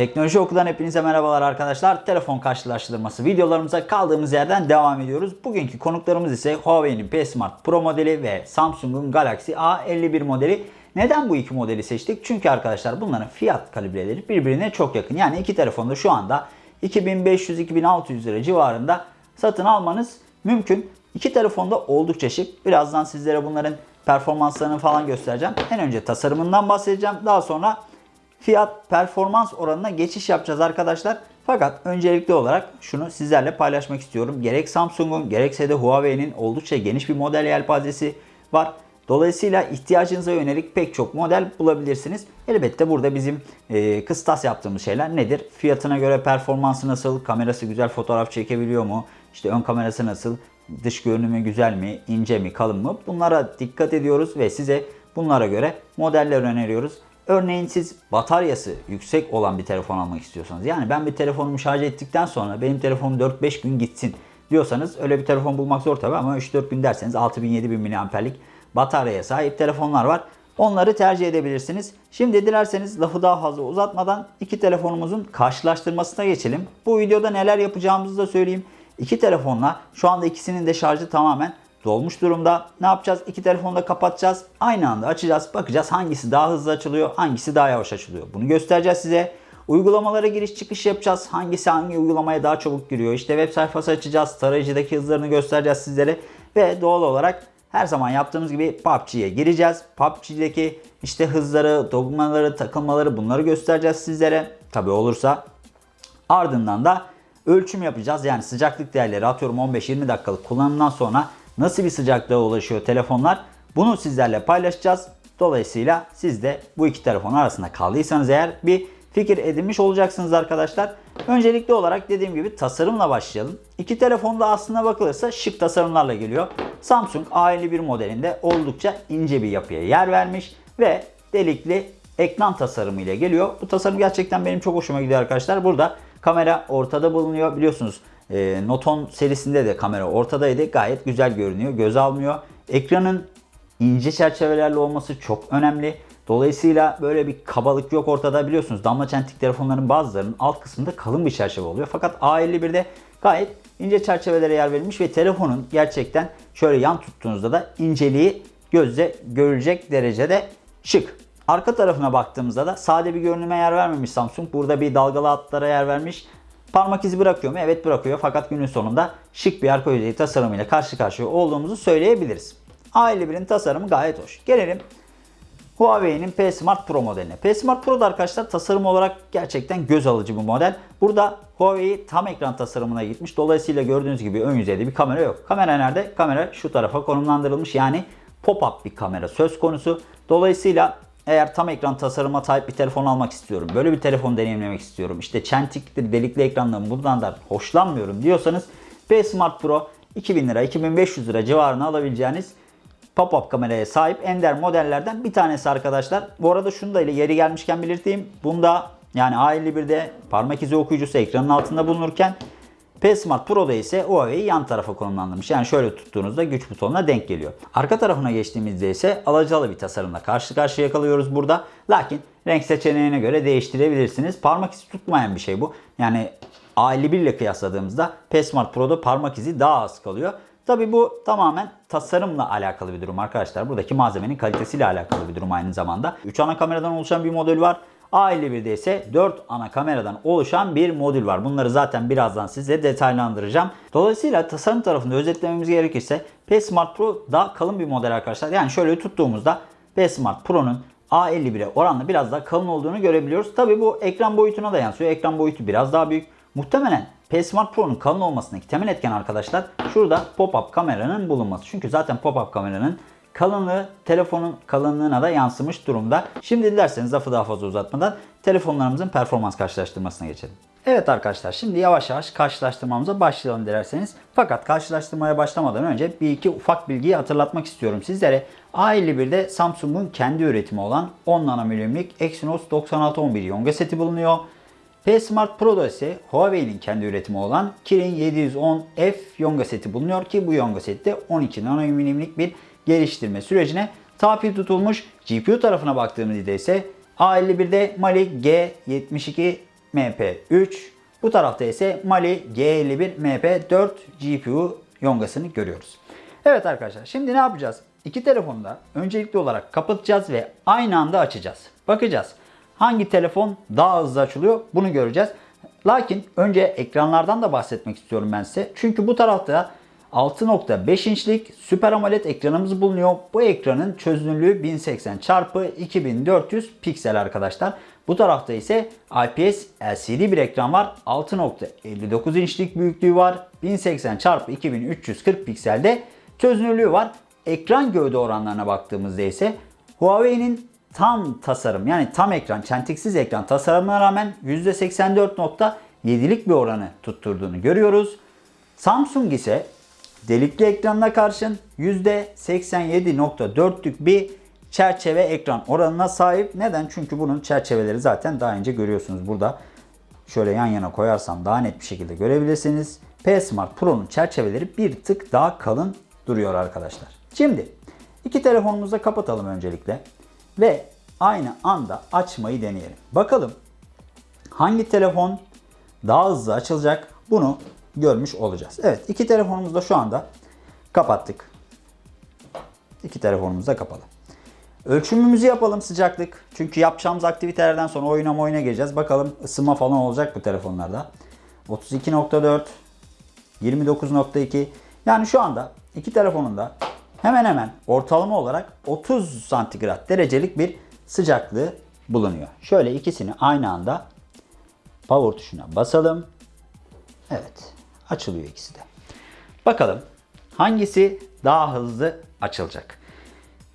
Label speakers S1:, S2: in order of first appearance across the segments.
S1: Teknoloji Oku'dan hepinize merhabalar arkadaşlar. Telefon karşılaştırması videolarımıza kaldığımız yerden devam ediyoruz. Bugünkü konuklarımız ise Huawei'nin P Smart Pro modeli ve Samsung'un Galaxy A51 modeli. Neden bu iki modeli seçtik? Çünkü arkadaşlar bunların fiyat kalibreleri birbirine çok yakın. Yani iki telefonda şu anda 2500-2600 lira civarında satın almanız mümkün. İki telefonda oldukça şık. Birazdan sizlere bunların performanslarını falan göstereceğim. En önce tasarımından bahsedeceğim. Daha sonra fiyat performans oranına geçiş yapacağız arkadaşlar. Fakat öncelikli olarak şunu sizlerle paylaşmak istiyorum. Gerek Samsung'un gerekse de Huawei'nin oldukça geniş bir model yelpazesi var. Dolayısıyla ihtiyacınıza yönelik pek çok model bulabilirsiniz. Elbette burada bizim e, kıstas yaptığımız şeyler nedir? Fiyatına göre performansı nasıl? Kamerası güzel fotoğraf çekebiliyor mu? İşte ön kamerası nasıl? Dış görünümü güzel mi? ince mi? Kalın mı? Bunlara dikkat ediyoruz ve size bunlara göre modeller öneriyoruz. Örneğin siz bataryası yüksek olan bir telefon almak istiyorsanız yani ben bir telefonumu şarj ettikten sonra benim telefonum 4-5 gün gitsin diyorsanız öyle bir telefon bulmak zor tabi ama 3-4 gün derseniz 6000-7000 mAh'lik bataryaya sahip telefonlar var. Onları tercih edebilirsiniz. Şimdi dilerseniz lafı daha fazla uzatmadan iki telefonumuzun karşılaştırmasına geçelim. Bu videoda neler yapacağımızı da söyleyeyim. İki telefonla şu anda ikisinin de şarjı tamamen dolmuş durumda. Ne yapacağız? İki telefonu da kapatacağız. Aynı anda açacağız. Bakacağız hangisi daha hızlı açılıyor, hangisi daha yavaş açılıyor. Bunu göstereceğiz size. Uygulamalara giriş çıkış yapacağız. Hangisi hangi uygulamaya daha çabuk giriyor. İşte web sayfası açacağız. Tarayıcıdaki hızlarını göstereceğiz sizlere. Ve doğal olarak her zaman yaptığımız gibi PUBG'ye gireceğiz. PUBG'deki işte hızları, dogmaları, takılmaları bunları göstereceğiz sizlere. Tabi olursa. Ardından da ölçüm yapacağız. Yani sıcaklık değerleri atıyorum 15-20 dakikalık kullanımdan sonra nasıl bir sıcaklığa ulaşıyor telefonlar bunu sizlerle paylaşacağız. Dolayısıyla siz de bu iki telefon arasında kaldıysanız eğer bir fikir edinmiş olacaksınız arkadaşlar. Öncelikli olarak dediğim gibi tasarımla başlayalım. İki telefon da aslında bakılırsa şık tasarımlarla geliyor. Samsung A51 modelinde oldukça ince bir yapıya yer vermiş ve delikli ekran tasarımı ile geliyor. Bu tasarım gerçekten benim çok hoşuma gidiyor arkadaşlar. Burada kamera ortada bulunuyor. Biliyorsunuz e, Noton serisinde de kamera ortadaydı. Gayet güzel görünüyor. Göz almıyor. Ekranın ince çerçevelerle olması çok önemli. Dolayısıyla böyle bir kabalık yok ortada biliyorsunuz. Damla çentik telefonların bazılarının alt kısmında kalın bir çerçeve oluyor. Fakat A51'de gayet ince çerçevelere yer verilmiş ve telefonun gerçekten şöyle yan tuttuğunuzda da inceliği gözle görülecek derecede şık. Arka tarafına baktığımızda da sade bir görünüme yer vermemiş Samsung. Burada bir dalgalı hatlara yer vermiş. Parmak izi bırakıyor mu? Evet bırakıyor. Fakat günün sonunda şık bir arka yüzeyi tasarımıyla karşı karşıya olduğumuzu söyleyebiliriz. A51'in tasarımı gayet hoş. Gelelim Huawei'nin P Smart Pro modeline. P Smart Pro da arkadaşlar tasarım olarak gerçekten göz alıcı bir model. Burada Huawei tam ekran tasarımına gitmiş. Dolayısıyla gördüğünüz gibi ön yüzeyde bir kamera yok. Kamera nerede? Kamera şu tarafa konumlandırılmış. Yani pop-up bir kamera söz konusu. Dolayısıyla eğer tam ekran tasarıma sahip bir telefon almak istiyorum, böyle bir telefon deneyimlemek istiyorum, işte çentiktir, delikli ekrandan bundan da hoşlanmıyorum diyorsanız P Smart Pro 2000 lira, 2500 lira civarına alabileceğiniz pop-up kameraya sahip ender modellerden bir tanesi arkadaşlar. Bu arada şunu da ile yeri gelmişken belirteyim. Bunda yani A51'de parmak izi okuyucusu ekranın altında bulunurken P Smart Pro'da ise Huawei yan tarafa konumlandırmış. Yani şöyle tuttuğunuzda güç butonuna denk geliyor. Arka tarafına geçtiğimizde ise alacalı bir tasarımla karşı karşıya kalıyoruz burada. Lakin renk seçeneğine göre değiştirebilirsiniz. Parmak izi tutmayan bir şey bu. Yani A51 ile kıyasladığımızda P Smart Pro'da parmak izi daha az kalıyor. Tabi bu tamamen tasarımla alakalı bir durum arkadaşlar. Buradaki malzemenin kalitesiyle alakalı bir durum aynı zamanda. 3 ana kameradan oluşan bir modül var. A51'de ise 4 ana kameradan oluşan bir modül var. Bunları zaten birazdan size detaylandıracağım. Dolayısıyla tasarım tarafında özetlememiz gerekirse P Smart Pro daha kalın bir model arkadaşlar. Yani şöyle tuttuğumuzda P Smart Pro'nun A51'e oranla biraz daha kalın olduğunu görebiliyoruz. Tabi bu ekran boyutuna da yansıyor. Ekran boyutu biraz daha büyük. Muhtemelen P Smart Pro'nun kalın olmasındaki temel etken arkadaşlar şurada pop-up kameranın bulunması. Çünkü zaten pop-up kameranın kalınlığı telefonun kalınlığına da yansımış durumda. Şimdi dilerseniz lafı daha fazla uzatmadan telefonlarımızın performans karşılaştırmasına geçelim. Evet arkadaşlar şimdi yavaş yavaş karşılaştırmamıza başlayalım dilerseniz. Fakat karşılaştırmaya başlamadan önce bir iki ufak bilgiyi hatırlatmak istiyorum sizlere. A51'de Samsung'un kendi üretimi olan 10 nanomilimlik Exynos 9611 Yonga seti bulunuyor. P Smart Pro'da ise Huawei'nin kendi üretimi olan Kirin 710F Yonga seti bulunuyor ki bu Yonga sette 12 nanomilimlik bir geliştirme sürecine tabi tutulmuş. GPU tarafına baktığımızda ise A51'de Mali G72 MP3. Bu tarafta ise Mali G51 MP4 GPU yongasını görüyoruz. Evet arkadaşlar şimdi ne yapacağız? İki telefonu da öncelikli olarak kapatacağız ve aynı anda açacağız. Bakacağız. Hangi telefon daha hızlı açılıyor bunu göreceğiz. Lakin önce ekranlardan da bahsetmek istiyorum ben size. Çünkü bu tarafta 6.5 inçlik Super AMOLED ekranımız bulunuyor. Bu ekranın çözünürlüğü 1080 x 2400 piksel arkadaşlar. Bu tarafta ise IPS LCD bir ekran var. 6.59 inçlik büyüklüğü var. 1080 x 2340 pikselde çözünürlüğü var. Ekran gövde oranlarına baktığımızda ise Huawei'nin tam tasarım yani tam ekran, çentiksiz ekran tasarımına rağmen %84.7'lik bir oranı tutturduğunu görüyoruz. Samsung ise delikli ekranına karşın %87.4'lük bir çerçeve ekran oranına sahip. Neden? Çünkü bunun çerçeveleri zaten daha önce görüyorsunuz burada. Şöyle yan yana koyarsam daha net bir şekilde görebilirsiniz. P Smart Pro'nun çerçeveleri bir tık daha kalın duruyor arkadaşlar. Şimdi iki telefonumuzu kapatalım öncelikle ve aynı anda açmayı deneyelim. Bakalım hangi telefon daha hızlı açılacak bunu görmüş olacağız. Evet iki telefonumuzu da şu anda kapattık. İki telefonumuz da kapalı. Ölçümümüzü yapalım sıcaklık. Çünkü yapacağımız aktivitelerden sonra oyuna oyuna geleceğiz. Bakalım ısınma falan olacak bu telefonlarda. 32.4 29.2 yani şu anda iki telefonun da hemen hemen ortalama olarak 30 santigrat derecelik bir sıcaklığı bulunuyor. Şöyle ikisini aynı anda power tuşuna basalım. Evet açılıyor ikisi de. Bakalım hangisi daha hızlı açılacak.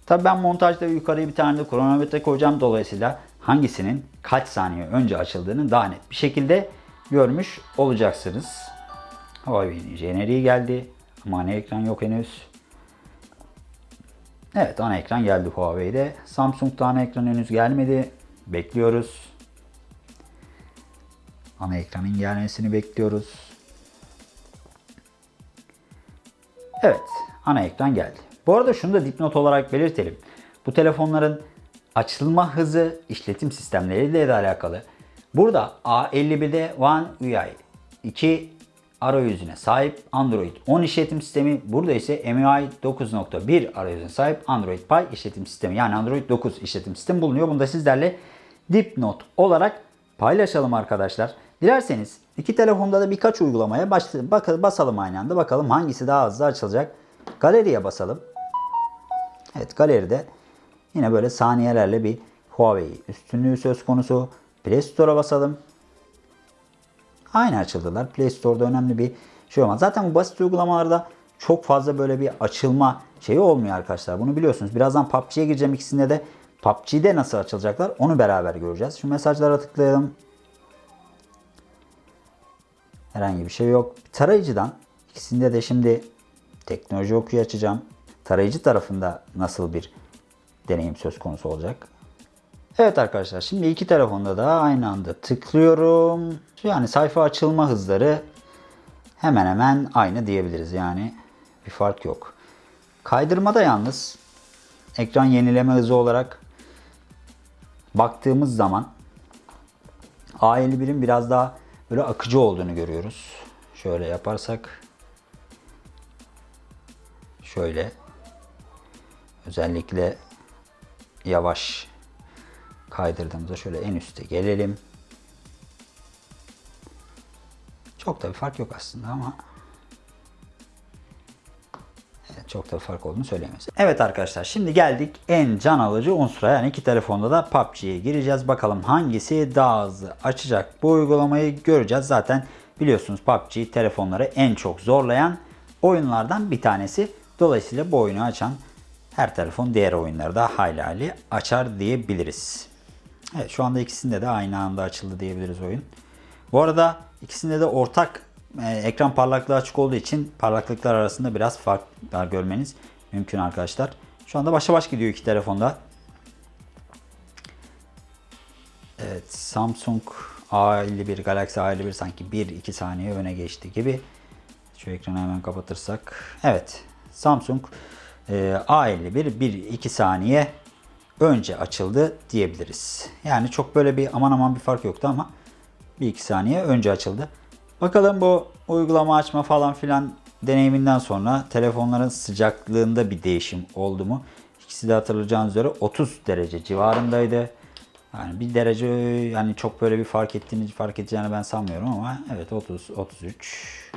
S1: Tabi ben montajda yukarıya bir tane de kronometre koyacağım. Dolayısıyla hangisinin kaç saniye önce açıldığını daha net bir şekilde görmüş olacaksınız. Huawei'nin jeneriği geldi. Ama ana ekran yok henüz. Evet ana ekran geldi Huawei'de. Samsung'da ana ekran henüz gelmedi. Bekliyoruz. Ana ekranın gelmesini bekliyoruz. Evet ana ekran geldi. Bu arada şunu da dipnot olarak belirtelim. Bu telefonların açılma hızı işletim sistemleriyle de alakalı. Burada A51'de One UI 2 arayüzüne sahip Android 10 işletim sistemi. Burada ise MIUI 9.1 arayüzüne sahip Android Pie işletim sistemi. Yani Android 9 işletim sistemi bulunuyor. Bunu da sizlerle dipnot olarak paylaşalım arkadaşlar. Dilerseniz iki telefonda da birkaç uygulamaya basalım aynı anda. Bakalım hangisi daha hızlı açılacak. Galeriye basalım. Evet galeride yine böyle saniyelerle bir Huawei üstünlüğü söz konusu. Play Store'a basalım. Aynı açıldılar. Play Store'da önemli bir şey olmaz. Zaten bu basit uygulamalarda çok fazla böyle bir açılma şeyi olmuyor arkadaşlar. Bunu biliyorsunuz. Birazdan PUBG'ye gireceğim ikisinde de. PUBG'de nasıl açılacaklar onu beraber göreceğiz. Şu mesajlara tıklayalım. Herhangi bir şey yok. Tarayıcıdan ikisinde de şimdi teknoloji okuyu açacağım. Tarayıcı tarafında nasıl bir deneyim söz konusu olacak? Evet arkadaşlar şimdi iki telefonda da aynı anda tıklıyorum. Yani sayfa açılma hızları hemen hemen aynı diyebiliriz yani bir fark yok. Kaydırmada yalnız ekran yenileme hızı olarak baktığımız zaman A51'in biraz daha böyle akıcı olduğunu görüyoruz. Şöyle yaparsak şöyle özellikle yavaş kaydırdığımızda şöyle en üste gelelim. Çok da bir fark yok aslında ama çok da fark olduğunu söyleyemeyiz. Evet arkadaşlar şimdi geldik en can alıcı unsura yani iki telefonda da PUBG'ye gireceğiz. Bakalım hangisi daha hızlı açacak bu uygulamayı göreceğiz. Zaten biliyorsunuz PUBG telefonları en çok zorlayan oyunlardan bir tanesi. Dolayısıyla bu oyunu açan her telefon diğer oyunları da hayli hayli açar diyebiliriz. Evet şu anda ikisinde de aynı anda açıldı diyebiliriz oyun. Bu arada ikisinde de ortak ekran parlaklığı açık olduğu için parlaklıklar arasında biraz farklar görmeniz mümkün arkadaşlar. Şu anda başa baş gidiyor iki telefonda. Evet Samsung A51 Galaxy A51 sanki 1-2 saniye öne geçti gibi. Şu ekranı hemen kapatırsak. Evet Samsung e, A51 1-2 saniye önce açıldı diyebiliriz. Yani çok böyle bir aman aman bir fark yoktu ama bir iki saniye önce açıldı. Bakalım bu uygulama açma falan filan deneyiminden sonra telefonların sıcaklığında bir değişim oldu mu? İkisi de hatırlayacağınız üzere 30 derece civarındaydı. Yani bir derece yani çok böyle bir fark ettiğini fark edeceğini ben sanmıyorum ama evet 30 33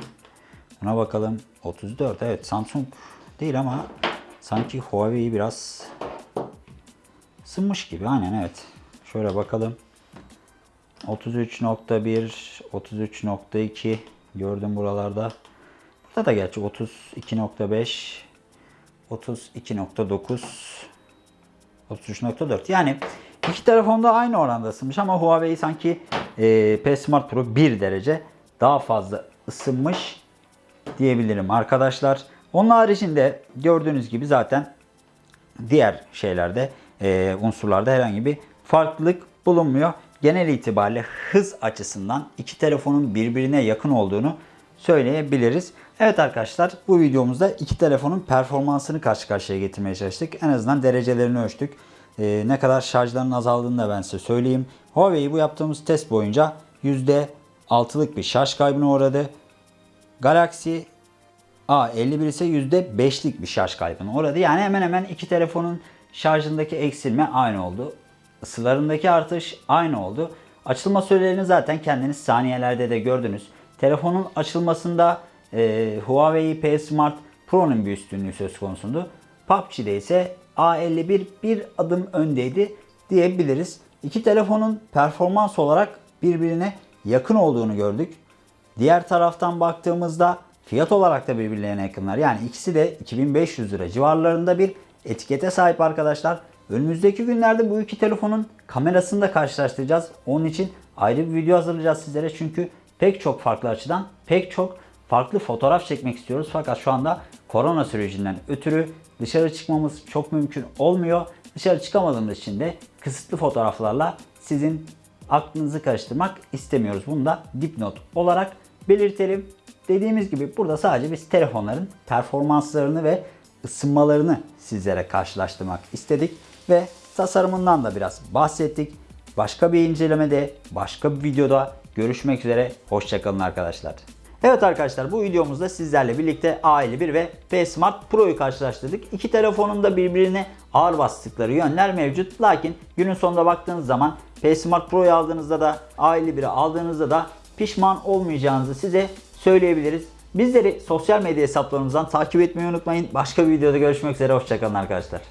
S1: Buna bakalım 34 evet Samsung değil ama sanki Huawei biraz ısınmış gibi aynen evet. Şöyle bakalım. 33.1 33.2 gördüm buralarda. Burada da gerçi 32.5 32.9 33.4 yani iki telefonda aynı oranda ısınmış ama Huawei sanki e, P Smart Pro 1 derece daha fazla ısınmış diyebilirim arkadaşlar. Onun haricinde gördüğünüz gibi zaten diğer şeylerde e, unsurlarda herhangi bir farklılık bulunmuyor. Genel itibariyle hız açısından iki telefonun birbirine yakın olduğunu söyleyebiliriz. Evet arkadaşlar bu videomuzda iki telefonun performansını karşı karşıya getirmeye çalıştık. En azından derecelerini ölçtük. E, ne kadar şarjların azaldığını da ben size söyleyeyim. Huawei bu yaptığımız test boyunca %6'lık bir şarj kaybına uğradı. Galaxy A51 ise %5'lik bir şarj kaybına uğradı. Yani hemen hemen iki telefonun şarjındaki eksilme aynı oldu. Isılarındaki artış aynı oldu. Açılma sürelerini zaten kendiniz saniyelerde de gördünüz. Telefonun açılmasında e, Huawei P Smart Pro'nun bir üstünlüğü söz konusundu. PUBG'de ise A51 bir adım öndeydi diyebiliriz. İki telefonun performans olarak birbirine yakın olduğunu gördük. Diğer taraftan baktığımızda fiyat olarak da birbirlerine yakınlar. Yani ikisi de 2500 lira civarlarında bir etikete sahip arkadaşlar. Önümüzdeki günlerde bu iki telefonun kamerasını da karşılaştıracağız. Onun için ayrı bir video hazırlayacağız sizlere. Çünkü pek çok farklı açıdan pek çok farklı fotoğraf çekmek istiyoruz. Fakat şu anda korona sürecinden ötürü dışarı çıkmamız çok mümkün olmuyor. Dışarı çıkamadığımız için de kısıtlı fotoğraflarla sizin aklınızı karıştırmak istemiyoruz. Bunu da dipnot olarak belirtelim. Dediğimiz gibi burada sadece biz telefonların performanslarını ve ısınmalarını sizlere karşılaştırmak istedik ve tasarımından da biraz bahsettik. Başka bir incelemede, başka bir videoda görüşmek üzere. Hoşçakalın arkadaşlar. Evet arkadaşlar bu videomuzda sizlerle birlikte A51 ve P Smart Pro'yu karşılaştırdık. İki telefonun da birbirine ağır bastıkları yönler mevcut. Lakin günün sonunda baktığınız zaman P Smart Pro'yu aldığınızda da A51'i aldığınızda da pişman olmayacağınızı size söyleyebiliriz. Bizleri sosyal medya hesaplarımızdan takip etmeyi unutmayın. Başka bir videoda görüşmek üzere. Hoşçakalın arkadaşlar.